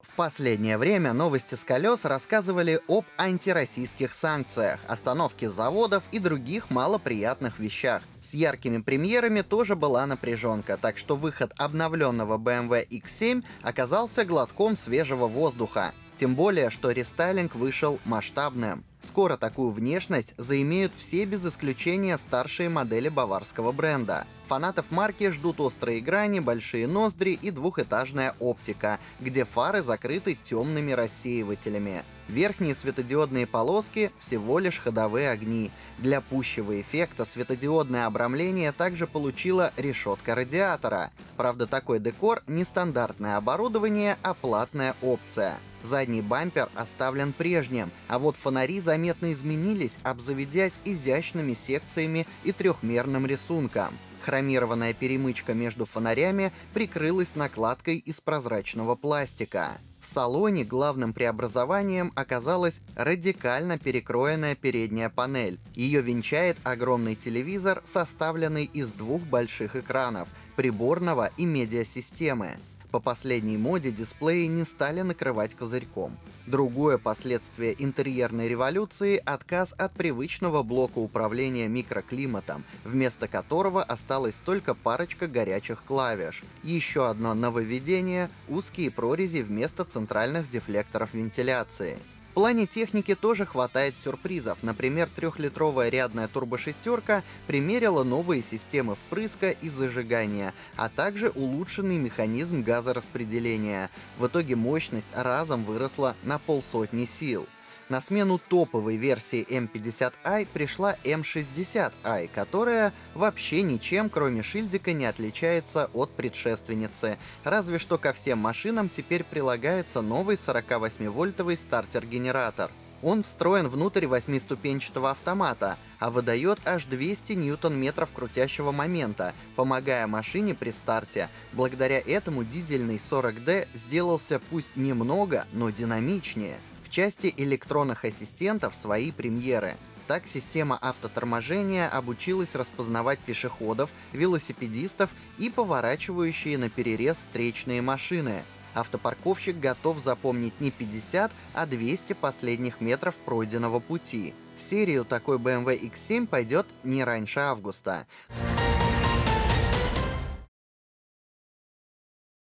В последнее время новости с колес рассказывали об антироссийских санкциях, остановке заводов и других малоприятных вещах. С яркими премьерами тоже была напряженка, так что выход обновленного BMW X7 оказался глотком свежего воздуха. Тем более, что рестайлинг вышел масштабным. Скоро такую внешность заимеют все без исключения старшие модели баварского бренда. Фанатов марки ждут острые грани, большие ноздри и двухэтажная оптика, где фары закрыты темными рассеивателями. Верхние светодиодные полоски — всего лишь ходовые огни. Для пущего эффекта светодиодное обрамление также получила решетка радиатора. Правда, такой декор — не стандартное оборудование, а платная опция. Задний бампер оставлен прежним, а вот фонари заметно изменились, обзаведясь изящными секциями и трехмерным рисунком. Хромированная перемычка между фонарями прикрылась накладкой из прозрачного пластика. В салоне главным преобразованием оказалась радикально перекроенная передняя панель. Ее венчает огромный телевизор, составленный из двух больших экранов — приборного и медиасистемы. По последней моде дисплеи не стали накрывать козырьком. Другое последствие интерьерной революции — отказ от привычного блока управления микроклиматом, вместо которого осталась только парочка горячих клавиш. Еще одно нововведение — узкие прорези вместо центральных дефлекторов вентиляции плане техники тоже хватает сюрпризов. Например, трехлитровая рядная турбошестерка примерила новые системы впрыска и зажигания, а также улучшенный механизм газораспределения. В итоге мощность разом выросла на полсотни сил. На смену топовой версии M50i пришла M60i, которая вообще ничем, кроме шильдика, не отличается от предшественницы. Разве что ко всем машинам теперь прилагается новый 48-вольтовый стартер-генератор. Он встроен внутрь восьмиступенчатого автомата, а выдает аж 200 ньютон-метров крутящего момента, помогая машине при старте. Благодаря этому дизельный 40D сделался пусть немного, но динамичнее. В части электронных ассистентов свои премьеры. Так система автоторможения обучилась распознавать пешеходов, велосипедистов и поворачивающие на перерез встречные машины. Автопарковщик готов запомнить не 50, а 200 последних метров пройденного пути. В серию такой BMW X7 пойдет не раньше августа.